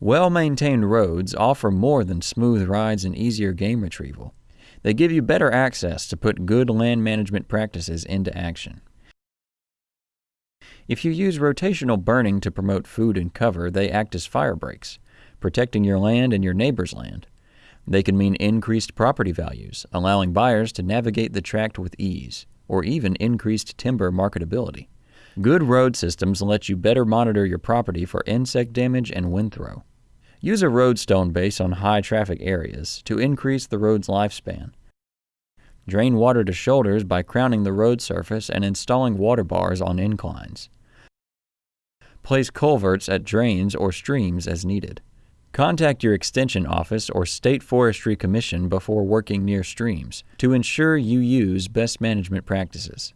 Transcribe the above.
Well-maintained roads offer more than smooth rides and easier game retrieval. They give you better access to put good land management practices into action. If you use rotational burning to promote food and cover, they act as fire breaks, protecting your land and your neighbor's land. They can mean increased property values, allowing buyers to navigate the tract with ease, or even increased timber marketability. Good road systems let you better monitor your property for insect damage and wind throw. Use a roadstone base on high traffic areas to increase the road's lifespan. Drain water to shoulders by crowning the road surface and installing water bars on inclines. Place culverts at drains or streams as needed. Contact your Extension Office or State Forestry Commission before working near streams to ensure you use best management practices.